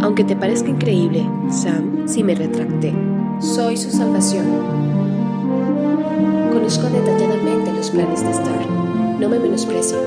Aunque te parezca increíble, Sam, si me retracté. Soy su salvación. Conozco detalladamente los planes de Star. No me menosprecio.